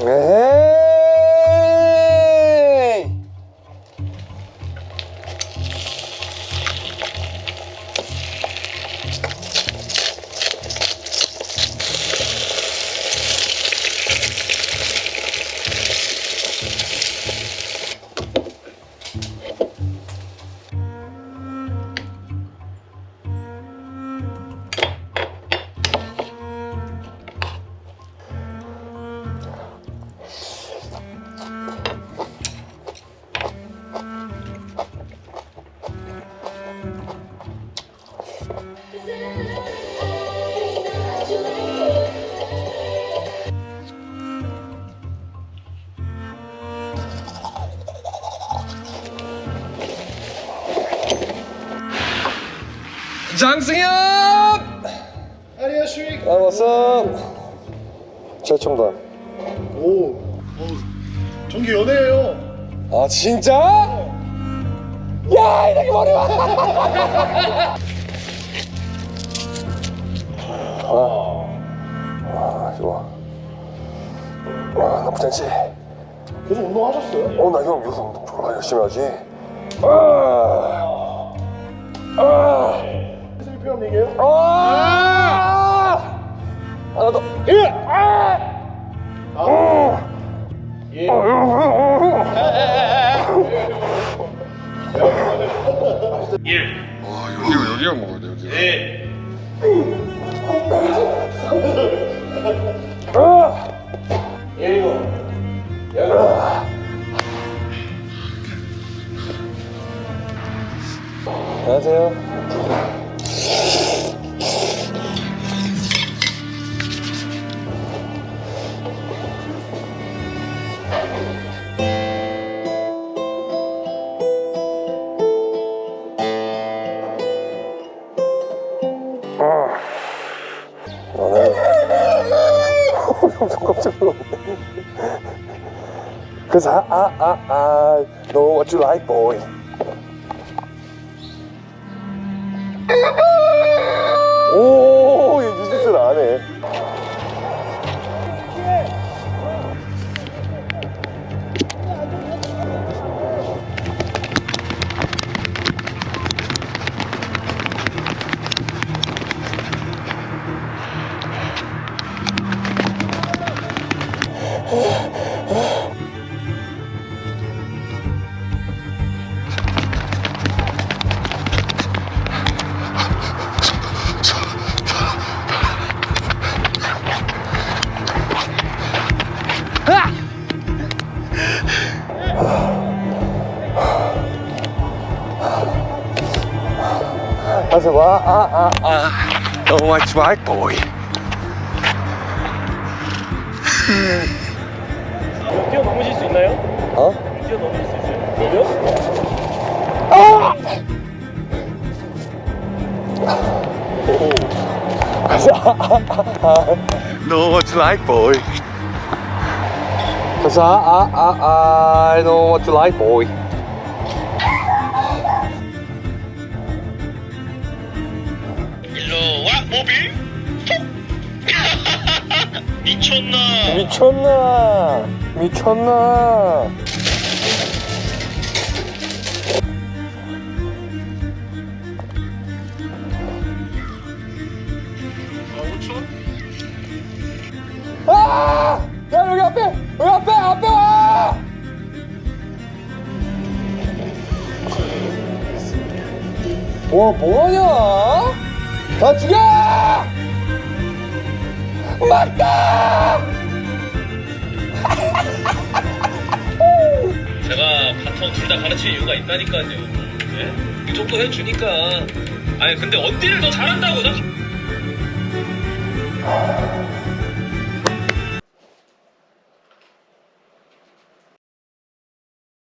에이. 장승엽! 안녕하십니까. 아 왔어. 최첨단 오, 오, 전기 연애예요. 아 진짜? 야 이렇게 머리 와! 아, 아 좋아. 아 나쁘지 않지 계속 운동하셨어요? 어 나 형 요새 운동 졸라 열심히 하지. 아, 아, 슬피한 얘기예요? 아, 하나 더 예! 아, 아, 예. 와 여기가 여기가 먹어야 돼 여기가. 네. 아! 안녕하세요. 엄청 깜짝 놀랐네. Cause I, I, I, I know what you like, boy. I said, well, uh, uh, uh, don't watch my boy. 뛰어 넘으실 수 있나요? 어? 뛰어 넘으실 수 있어요? 여기요? know what you like, boy. Cause I, I, I, I know what you like, boy. 일로 와 모빌 미쳤나 미쳤나? 미쳤나? 아! 야 여기 앞에! 여기 앞에! 앞에 와! 뭐 뭐하냐? 다 죽여! 맞다! 둘 다 가르칠 이유가 있다니까요. 예? 이 정도 해주니까. 아니 근데 언디를 더 잘한다고 나